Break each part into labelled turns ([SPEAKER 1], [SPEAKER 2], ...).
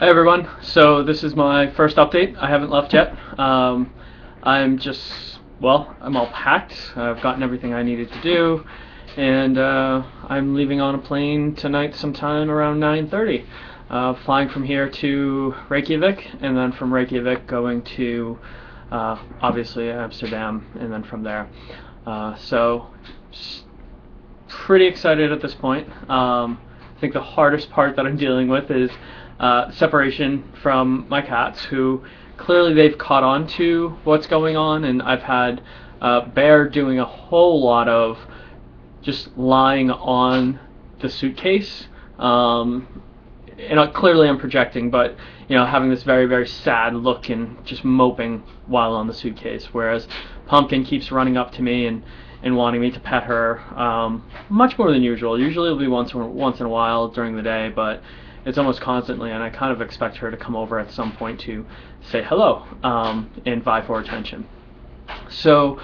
[SPEAKER 1] Hi everyone. So this is my first update. I haven't left yet. Um, I'm just well, I'm all packed. I've gotten everything I needed to do, and uh, I'm leaving on a plane tonight sometime around 9:30. Uh, flying from here to Reykjavik, and then from Reykjavik going to uh, obviously Amsterdam, and then from there. Uh, so pretty excited at this point. Um, I think the hardest part that I'm dealing with is uh, separation from my cats, who clearly they've caught on to what's going on, and I've had uh, Bear doing a whole lot of just lying on the suitcase. Um, and uh, clearly I'm projecting, but you know, having this very, very sad look and just moping while on the suitcase. Whereas Pumpkin keeps running up to me and, and wanting me to pet her um, much more than usual. Usually it'll be once once in a while during the day, but it's almost constantly, and I kind of expect her to come over at some point to say hello um, and vie for attention. So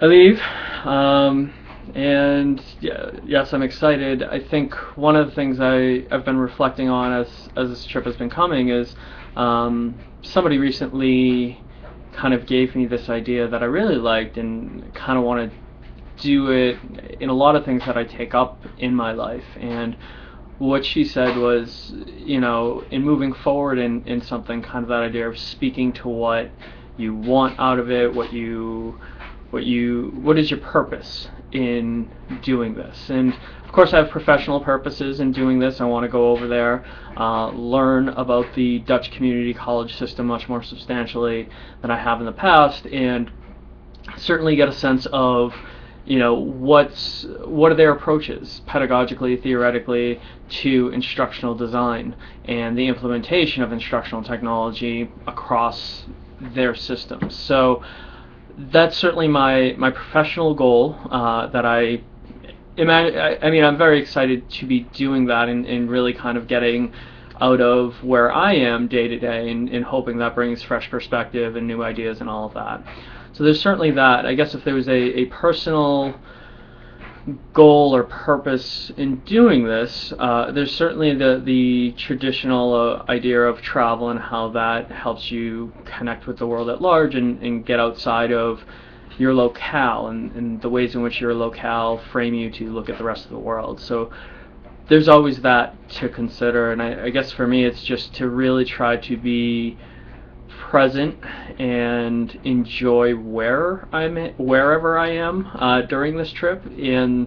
[SPEAKER 1] I leave, um, and yeah, yes, I'm excited. I think one of the things I, I've been reflecting on as, as this trip has been coming is um, somebody recently kind of gave me this idea that I really liked and kind of want to do it in a lot of things that I take up in my life. And what she said was, you know, in moving forward in, in something, kind of that idea of speaking to what you want out of it, what you, what you, what is your purpose in doing this? And of course, I have professional purposes in doing this. I want to go over there, uh, learn about the Dutch community college system much more substantially than I have in the past, and certainly get a sense of you know what's what are their approaches pedagogically theoretically to instructional design and the implementation of instructional technology across their systems so that's certainly my my professional goal uh, that I, imagine. I mean I'm very excited to be doing that and, and really kind of getting out of where I am day to day and, and hoping that brings fresh perspective and new ideas and all of that. So there's certainly that. I guess if there was a, a personal goal or purpose in doing this, uh, there's certainly the the traditional uh, idea of travel and how that helps you connect with the world at large and, and get outside of your locale and, and the ways in which your locale frame you to look at the rest of the world. So there's always that to consider, and I, I guess for me it's just to really try to be present and enjoy where I'm at, wherever I am uh, during this trip and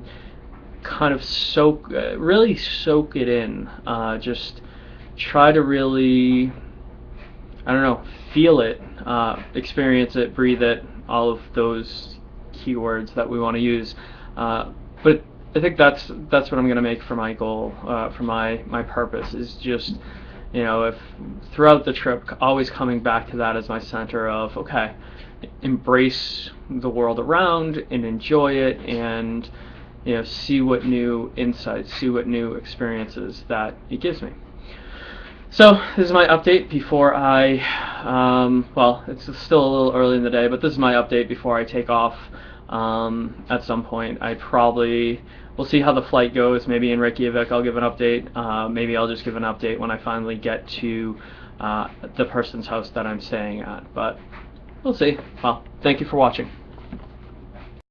[SPEAKER 1] kind of soak uh, really soak it in uh, just try to really I don't know feel it uh, experience it breathe it all of those keywords that we want to use. Uh, but I think that's that's what I'm gonna make for my goal uh, for my my purpose is just you know, if throughout the trip, always coming back to that as my center of, okay, embrace the world around and enjoy it and, you know, see what new insights, see what new experiences that it gives me. So this is my update before I, um, well, it's still a little early in the day, but this is my update before I take off um, at some point. I probably we'll see how the flight goes. Maybe in Reykjavik I'll give an update. Uh, maybe I'll just give an update when I finally get to uh, the person's house that I'm staying at. But we'll see. Well, thank you for watching.